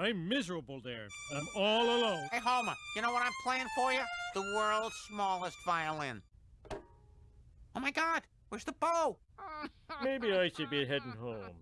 I'm miserable there. I'm all alone. Hey, Homer, you know what I'm playing for you? The world's smallest violin. Oh my god, where's the bow? Maybe I should be heading home.